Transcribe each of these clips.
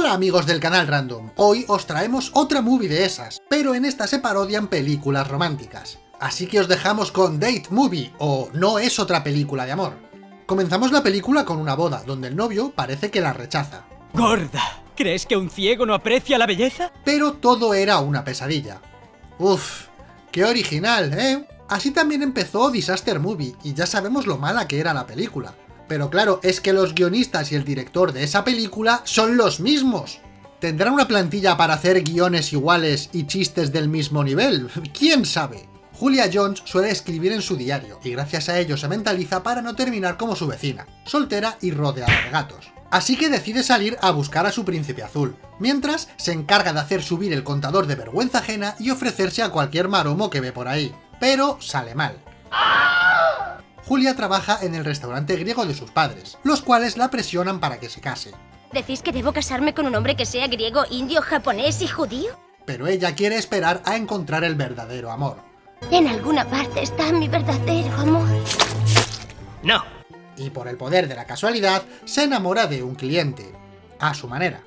Hola amigos del canal Random, hoy os traemos otra movie de esas, pero en esta se parodian películas románticas. Así que os dejamos con Date Movie, o No es otra película de amor. Comenzamos la película con una boda, donde el novio parece que la rechaza. Gorda, ¿crees que un ciego no aprecia la belleza? Pero todo era una pesadilla. Uf, qué original, ¿eh? Así también empezó Disaster Movie, y ya sabemos lo mala que era la película. Pero claro, es que los guionistas y el director de esa película son los mismos. ¿Tendrán una plantilla para hacer guiones iguales y chistes del mismo nivel? ¿Quién sabe? Julia Jones suele escribir en su diario, y gracias a ello se mentaliza para no terminar como su vecina, soltera y rodeada de gatos. Así que decide salir a buscar a su príncipe azul, mientras se encarga de hacer subir el contador de vergüenza ajena y ofrecerse a cualquier maromo que ve por ahí. Pero sale mal. Julia trabaja en el restaurante griego de sus padres, los cuales la presionan para que se case. ¿Decís que debo casarme con un hombre que sea griego, indio, japonés y judío? Pero ella quiere esperar a encontrar el verdadero amor. En alguna parte está mi verdadero amor. No. Y por el poder de la casualidad, se enamora de un cliente. A su manera.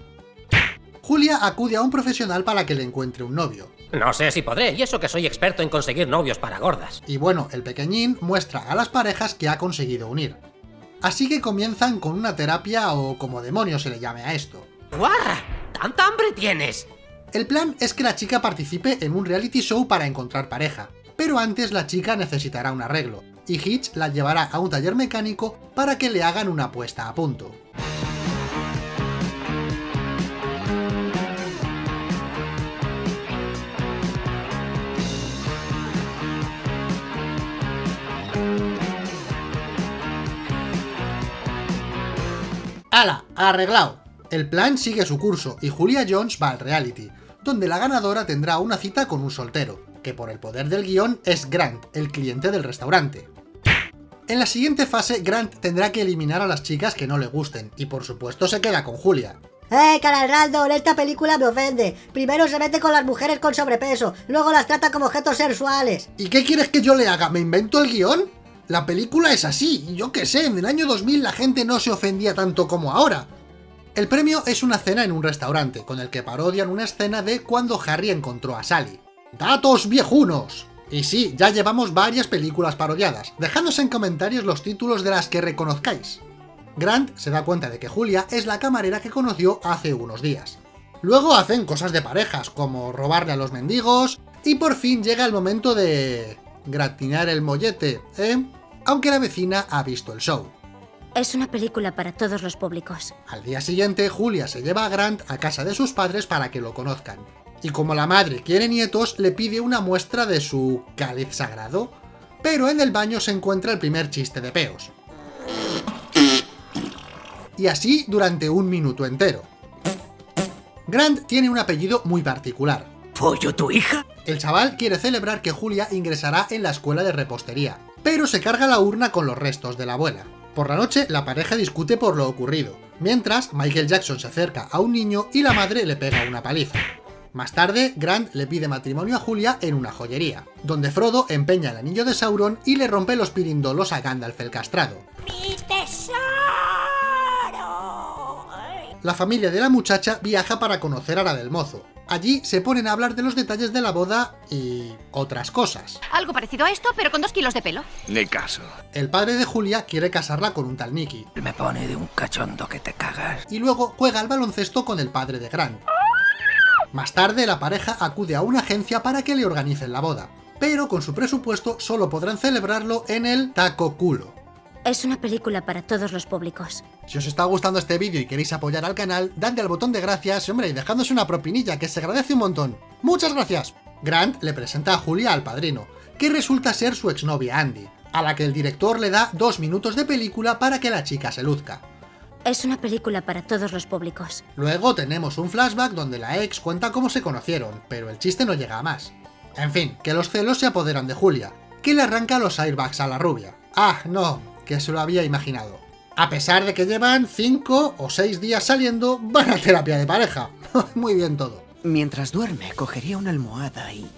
Julia acude a un profesional para que le encuentre un novio. No sé si podré, y eso que soy experto en conseguir novios para gordas. Y bueno, el pequeñín muestra a las parejas que ha conseguido unir. Así que comienzan con una terapia o como demonio se le llame a esto. ¡Guarra! ¿Tanta hambre tienes? El plan es que la chica participe en un reality show para encontrar pareja, pero antes la chica necesitará un arreglo, y Hitch la llevará a un taller mecánico para que le hagan una puesta a punto. ¡Hala! ¡Arreglado! El plan sigue su curso y Julia Jones va al reality, donde la ganadora tendrá una cita con un soltero, que por el poder del guion es Grant, el cliente del restaurante. En la siguiente fase, Grant tendrá que eliminar a las chicas que no le gusten, y por supuesto se queda con Julia. ¡Eh, Canal Random! Esta película me ofende. Primero se mete con las mujeres con sobrepeso, luego las trata como objetos sexuales. ¿Y qué quieres que yo le haga? ¿Me invento el guion? La película es así, yo qué sé, en el año 2000 la gente no se ofendía tanto como ahora. El premio es una cena en un restaurante, con el que parodian una escena de cuando Harry encontró a Sally. ¡Datos viejunos! Y sí, ya llevamos varias películas parodiadas, dejadnos en comentarios los títulos de las que reconozcáis. Grant se da cuenta de que Julia es la camarera que conoció hace unos días. Luego hacen cosas de parejas, como robarle a los mendigos, y por fin llega el momento de... gratinar el mollete, ¿eh? Aunque la vecina ha visto el show. Es una película para todos los públicos. Al día siguiente, Julia se lleva a Grant a casa de sus padres para que lo conozcan. Y como la madre quiere nietos, le pide una muestra de su cáliz sagrado. Pero en el baño se encuentra el primer chiste de peos. Y así durante un minuto entero. Grant tiene un apellido muy particular. ¿Pollo tu hija? El chaval quiere celebrar que Julia ingresará en la escuela de repostería, pero se carga la urna con los restos de la abuela. Por la noche, la pareja discute por lo ocurrido, mientras Michael Jackson se acerca a un niño y la madre le pega una paliza. Más tarde, Grant le pide matrimonio a Julia en una joyería, donde Frodo empeña el anillo de Sauron y le rompe los pirindolos a Gandalf el castrado. ¡Mi tesoro! La familia de la muchacha viaja para conocer a la del mozo. Allí se ponen a hablar de los detalles de la boda y otras cosas. Algo parecido a esto, pero con dos kilos de pelo. Ni caso. El padre de Julia quiere casarla con un tal Nicky, Me pone de un cachondo que te cagas. y luego juega al baloncesto con el padre de Grant. Más tarde la pareja acude a una agencia para que le organicen la boda, pero con su presupuesto solo podrán celebrarlo en el Taco Culo. Es una película para todos los públicos. Si os está gustando este vídeo y queréis apoyar al canal, dadle al botón de gracias, hombre, y dejadnos una propinilla, que se agradece un montón. ¡Muchas gracias! Grant le presenta a Julia al padrino, que resulta ser su exnovia Andy, a la que el director le da dos minutos de película para que la chica se luzca. Es una película para todos los públicos. Luego tenemos un flashback donde la ex cuenta cómo se conocieron, pero el chiste no llega a más. En fin, que los celos se apoderan de Julia, que le arranca los airbags a la rubia. Ah, no, que se lo había imaginado. A pesar de que llevan 5 o 6 días saliendo, van a terapia de pareja. Muy bien todo. Mientras duerme, cogería una almohada y...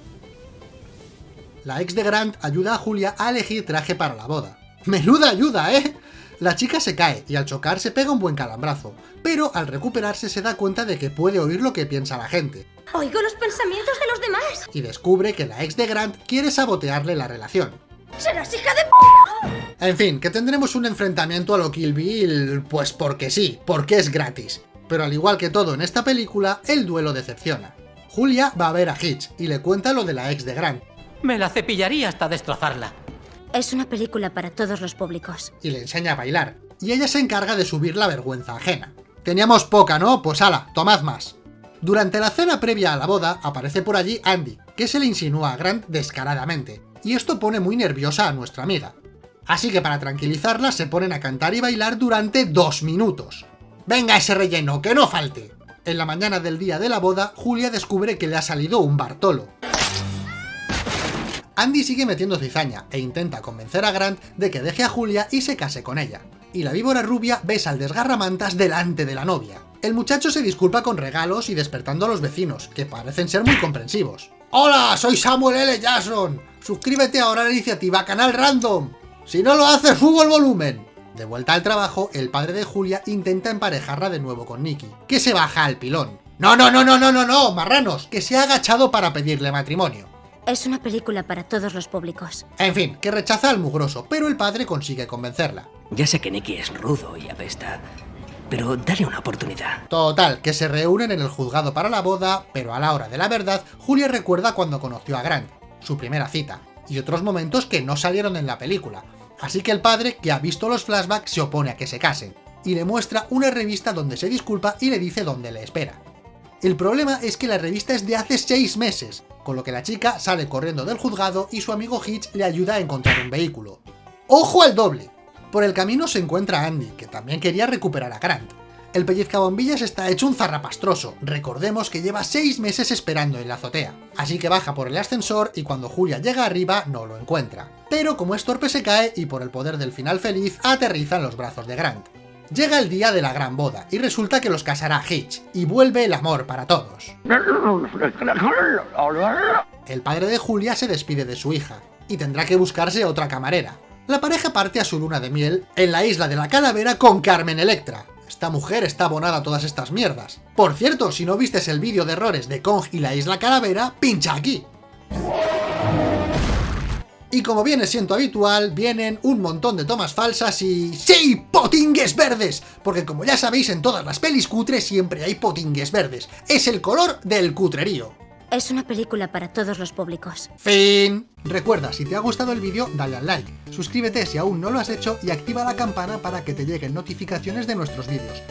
La ex de Grant ayuda a Julia a elegir traje para la boda. ¡Menuda ayuda, eh! La chica se cae y al chocar se pega un buen calambrazo, pero al recuperarse se da cuenta de que puede oír lo que piensa la gente, Oigo los pensamientos de los demás. y descubre que la ex de Grant quiere sabotearle la relación. ¡Serás hija de p... En fin, que tendremos un enfrentamiento a lo Kill Bill, pues porque sí, porque es gratis. Pero al igual que todo en esta película, el duelo decepciona. Julia va a ver a Hitch y le cuenta lo de la ex de Grant, Me la cepillaría hasta destrozarla. Es una película para todos los públicos. y le enseña a bailar, y ella se encarga de subir la vergüenza ajena. Teníamos poca, ¿no? Pues ala, tomad más. Durante la cena previa a la boda, aparece por allí Andy, que se le insinúa a Grant descaradamente, y esto pone muy nerviosa a nuestra amiga. Así que para tranquilizarla se ponen a cantar y bailar durante dos minutos. ¡Venga ese relleno, que no falte! En la mañana del día de la boda, Julia descubre que le ha salido un Bartolo. Andy sigue metiendo cizaña e intenta convencer a Grant de que deje a Julia y se case con ella. Y la víbora rubia besa al desgarramantas delante de la novia. El muchacho se disculpa con regalos y despertando a los vecinos, que parecen ser muy comprensivos. ¡Hola! Soy Samuel L. Jackson. Suscríbete ahora a la iniciativa Canal Random. Si no lo haces, subo el volumen. De vuelta al trabajo, el padre de Julia intenta emparejarla de nuevo con Nicky, que se baja al pilón. No, no, no, no, no, no, no, marranos, que se ha agachado para pedirle matrimonio. Es una película para todos los públicos. En fin, que rechaza al mugroso, pero el padre consigue convencerla. Ya sé que Nicky es rudo y apesta, pero dale una oportunidad. Total, que se reúnen en el juzgado para la boda, pero a la hora de la verdad, Julia recuerda cuando conoció a Grant, su primera cita, y otros momentos que no salieron en la película. Así que el padre, que ha visto los flashbacks, se opone a que se casen, y le muestra una revista donde se disculpa y le dice dónde le espera. El problema es que la revista es de hace 6 meses, con lo que la chica sale corriendo del juzgado y su amigo Hitch le ayuda a encontrar un vehículo. ¡Ojo al doble! Por el camino se encuentra Andy, que también quería recuperar a Grant. El pellizcabombillas está hecho un zarrapastroso, recordemos que lleva 6 meses esperando en la azotea, así que baja por el ascensor y cuando Julia llega arriba no lo encuentra. Pero como es torpe se cae y por el poder del final feliz aterriza en los brazos de Grant. Llega el día de la gran boda, y resulta que los casará Hitch, y vuelve el amor para todos. El padre de Julia se despide de su hija, y tendrá que buscarse otra camarera. La pareja parte a su luna de miel en la isla de la calavera con Carmen Electra. Esta mujer está abonada a todas estas mierdas. Por cierto, si no vistes el vídeo de errores de Kong y la isla calavera, pincha aquí. Y como viene siendo habitual, vienen un montón de tomas falsas y... ¡Sí! ¡Potingues verdes! Porque como ya sabéis, en todas las pelis cutres siempre hay potingues verdes. Es el color del cutrerío. Es una película para todos los públicos. Fin. Recuerda, si te ha gustado el vídeo, dale al like, suscríbete si aún no lo has hecho y activa la campana para que te lleguen notificaciones de nuestros vídeos.